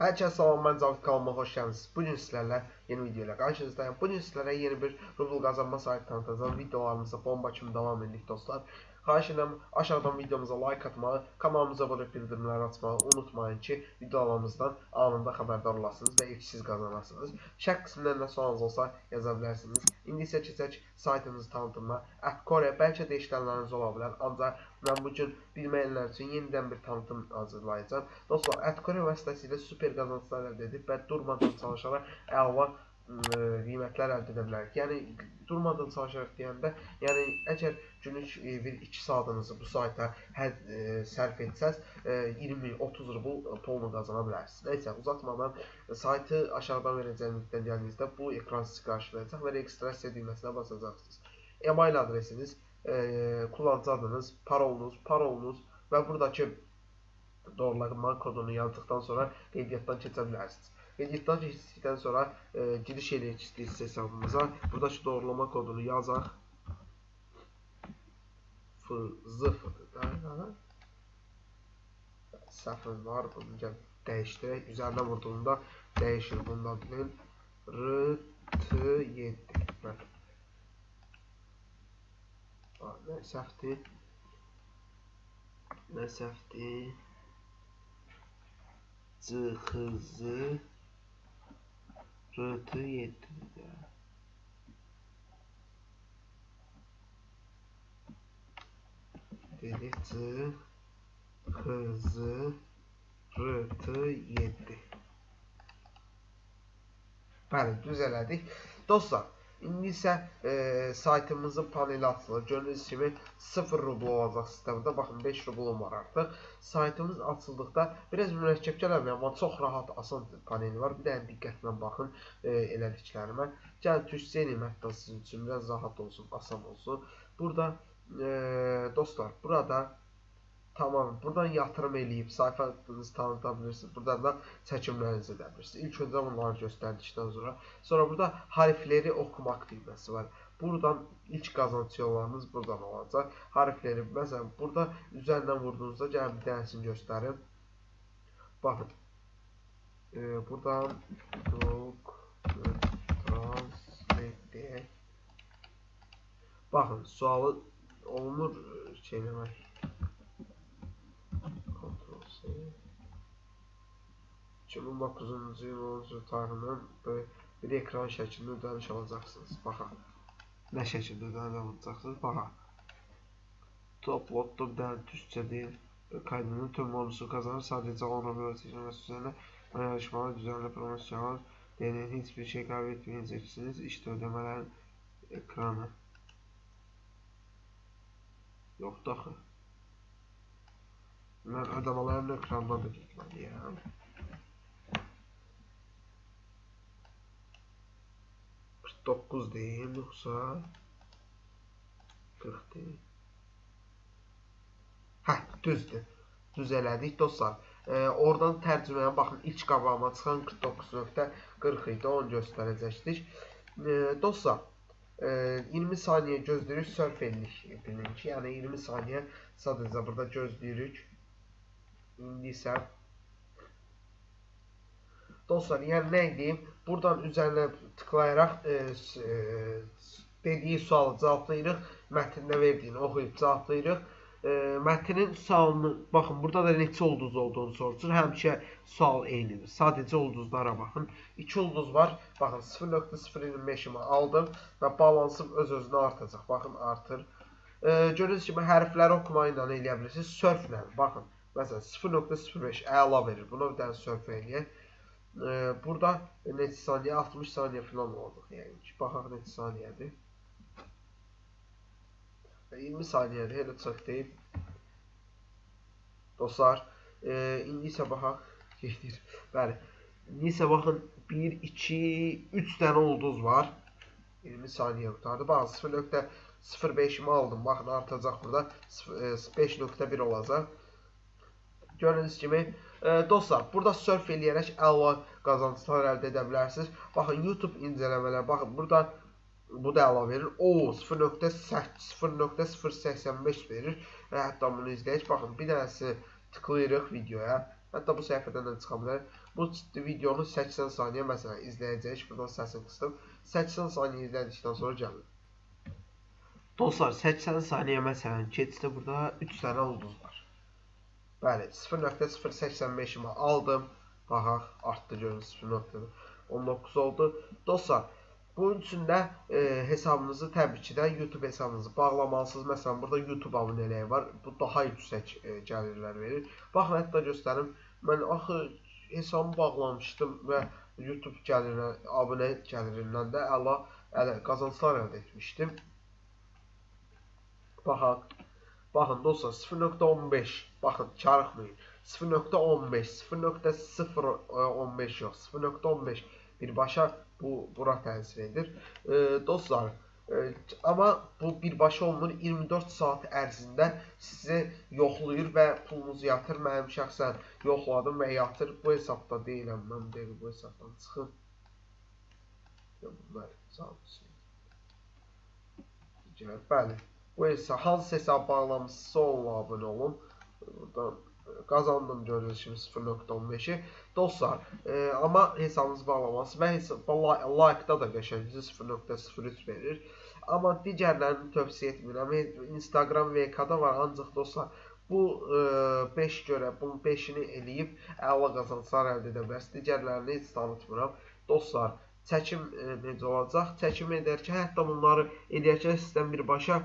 Hər kəs salam, mən Cavid kanalıma xoş gəlmisiniz. Bu gün sizlərlə yeni video ilə qarşınızdayım. Bu gün sizlərə yeni bir rubl qazanma saytı tanıtacağım. Videolarımıza bomba kimi davam edirik dostlar. Xahiş edirəm aşağıdan videomuza like atmağı, kanalımıza abunə olub bildirimləri açmağı unutmayın ki, videolarımızdan anında xəbərdar olasınız və ilk siz qazanasınız. Şərh qismindən də sualınız olsa yaza bilərsiniz. İndi isə keçək saytımızı tanıtımına. Ətcore bəlkə də işlənləriniz ola bilər, ancaq mən bu gün bilməyənlər üçün yenidən bir tanıtım hazırlayacağım. Dostlar, Ətcore vasitəsilə super qazançlar əldə edib və durmadan çalışaraq əla qiymətlər əldə edə bilərik. Yəni durmadan çalışaraq deyəndə, yəni əgər günlük bir 2 saatınızı bu sayta hər e, sərf etsəz, e, 20-30 rubl pulunu qazana bilərsiniz. Nəysə, uzatmadan saytı aşağıdan verəcəyim linkdən gəldiyinizdə bu ekran sizi qarşılayacaq və registrasiya düyməsinə basacaqsınız. E-mail adresiniz, e, kullanıcı adınız, parolunuz, parolunuz və buradakı doğrulama kodunu yazdıqdan sonra qeydiyyatdan keçə bilərsiniz. Qeydiyyatdan keçdikdən sonra e, giriş eləyək istəyirsiz hesabımıza. Buradakı doğrulama kodunu yazaq. FZF-dır da. Səhvim var. Bunu gəl dəyişdirək. Üzərinə vurduğunda dəyişir. Bundan bilin. RT7. Bəli. Nə səhvdir? Nə səhvdir? Rıhtı yetti. Dedi tı hızı rıhtı yetti. Pardon düzeldik. Dostlar İndi isə e, saytımızın paneli açılır. Gördüyünüz kimi 0 rubl olacaq sistemdə. Baxın 5 rublum var artıq. Saytımız açıldıqda biraz mürəkkəb gələ bilər, amma çox rahat, asan paneli var. Bir dənə diqqətlə baxın e, elədiklərimə. Gəlin türkçəyim hətta sizin üçün biraz rahat olsun, asan olsun. Burada e, dostlar, burada Tamam. Buradan yatırım eləyib sayfanızı tanıta bilirsiniz. Buradan da çəkimlərinizi edə bilirsiniz. İlk öncə bunları göstərdikdən sonra. Sonra burada harfləri oxumaq düyməsi var. Buradan ilk qazanc yollarınız buradan olacaq. Harfləri, məsələn, burada üzərindən vurduğunuzda gəlin bir dənəsini göstərim. Baxın. E, buradan Google Translate deyək. Baxın, sualı olunur şey demək. 2009-cu il 10-cu bir ekran şəklində ödəniş alacaqsınız. Baxa. Nə şəkildə ödəniş alacaqsınız? Baxa. Top lotto bir dənə deyil. Kaydının tüm bonusu kazanır. Sadece 10 Roblox seçilmesi üzerine yarışmalar, düzenli promosyonlar, deneyin hiçbir şey kaybetmeyeceksiniz. İşte ödemelerin ekranı. Yok dahi. Ben ödemelerin ekranına da gitmeliyim. 9 deyim yoxsa 40 deyim. Hə, düzdür. Düz elədik dostlar. E, oradan tərcüməyə baxın. İlk qabağıma çıxan 49.40 idi. Onu göstərəcəkdik. E, dostlar, e, 20 saniyə gözləyirik, sörf edirik. Bilin ki, yəni 20 saniyə sadəcə burada gözləyirik. İndi isə Dostlar, yəni nə edeyim? Buradan üzərinə tıklayaraq e, e, dediyi sualı cavablayırıq. Mətndə verdiyini oxuyub cavablayırıq. E, mətnin sualını, baxın, burada da neçə ulduz olduğunu soruşur. Həmişə sual eynidir. Sadəcə ulduzlara baxın. 2 ulduz var. Baxın, 0.025-imi aldım və balansım öz-özünə artacaq. Baxın, artır. E, görürsünüz kimi hərfləri oxumayı ilə eləyə bilirsiniz. Sörflə, baxın. Məsələn, 0.05 əla verir. Buna bir dənə sörf eləyək. Burada neçə saniyə? 60 saniyə falan olduq. Yəni ki, baxaq neçə saniyədir. 20 saniyədir, elə çox deyil. Dostlar, e, indi isə baxaq. Gedir. Bəli. İndi isə baxın 1 2 3 dənə ulduz var. 20 saniyə qutardı. Baxın 0.05-imi aldım. Baxın artacaq burada. 5.1 e, olacaq. Gördüyünüz kimi dostlar, burada surf eləyərək əla qazanclar əldə edə bilərsiniz. Baxın, YouTube incələmələr, baxın, burada bu da əla verir. O, 0.085 verir. Hətta bunu izləyək. Baxın, bir dənəsi tıklayırıq videoya. Hətta bu səhifədən də çıxa bilər. Bu videonu 80 saniyə məsələn izləyəcəyik. Buradan səsini qıstım. 80 saniyə izlədikdən sonra gəlin. Dostlar 80 saniyə məsələn keçdi burada 3 dənə ulduz. Bəli 0.085-imi aldım. Baxaq artdı görün 0.19 oldu. Dostlar bunun üçün də e, hesabınızı təbii ki də YouTube hesabınızı bağlamalısınız. Məsələn burada YouTube abunəliyi var. Bu daha yüksək e, gəlirlər verir. Baxın hətta göstərim. Mən axı hesabımı bağlamışdım və YouTube gəlirinə, abunə gəlirindən də əla, əla qazanclar əldə etmişdim. Baxaq. Baxın dostlar 0.15. Baxın çarıxmayın. 0.15, 0.015 yox, 0.15 birbaşa bu bura təsir edir. E, dostlar, e, amma bu birbaşa olmur. 24 saat ərzində sizi yoxlayır və pulunuzu yatır. Mənim şəxsən yoxladım və yatır. Bu hesabda deyiləm. Mən deyim bu hesabdan çıxım. Bunlar sağ olsun. Bəli. Hesab hansı hesab bağlamısınızsa onunla abunə olun. Buradan qazandım görürsünüz kimi 0.15-i. Dostlar, e, amma hesabınızı bağlaması və like-da da qəşəngcə 0.03 verir. Amma digərlərini tövsiyə etmirəm. Instagram VK-da var, ancaq dostlar bu 5 e, görə bunun 5-ini eləyib əla qazanclar əldə edə bilərsiniz. Digərlərini heç tanıtmıram. Dostlar, çəkim e, necə olacaq? Çəkim edərkən hətta bunları edərkən sizdən birbaşa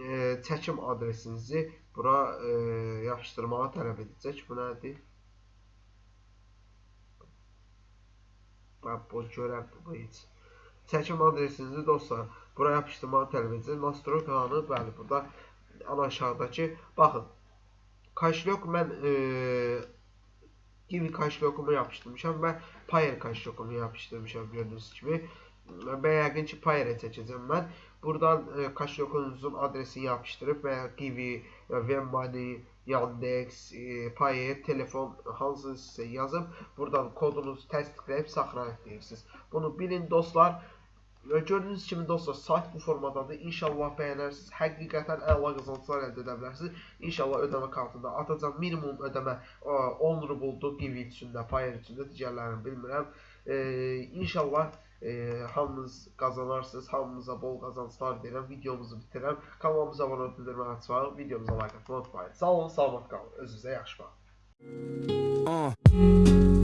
e, çəkim adresinizi bura e, yapışdırmağı tələb edəcək. Bu nədir? Bax, bu görər bu heç. Çəkim adresinizi dostlar bura yapışdırmağı tələb edəcək. Nastroykanı, bəli, burada ana aşağıdakı, baxın, Kaşlok mən e, Kiwi kaşlokumu yapışdırmışam və Payer kaşlokumu yapışdırmışam gördüyünüz kimi. Və yəqin ki, Payer'e çəkəcəm mən. Buradan e, kaşlokunuzun adresini yapışdırıb və ya Kiwi, Vemmoney, Yandex, e, Payer, telefon hansı sizə yazıb buradan kodunuzu təsdiqləyib saxlanıb deyirsiniz. Bunu bilin dostlar. Gördüyünüz kimi dostlar, sayt bu formadadır. İnşallah bəyənərsiniz. Həqiqətən əla qazanclar əldə edə bilərsiniz. İnşallah ödəmə kartında atacağım. Minimum ödəmə 10 rubuldur Kiwi üçün də, Payer üçün də, digərlərini bilmirəm. E, inşallah e, hamınız qazanarsınız. Hamınıza bol qazanclar deyirəm. Videomuzu bitirəm. Kanalımıza abunə olub bildirməni açmayın. Videomuza like atmayı unutmayın. Sağ olun, salamat qalın. Özünüzə yaxşı baxın. Uh.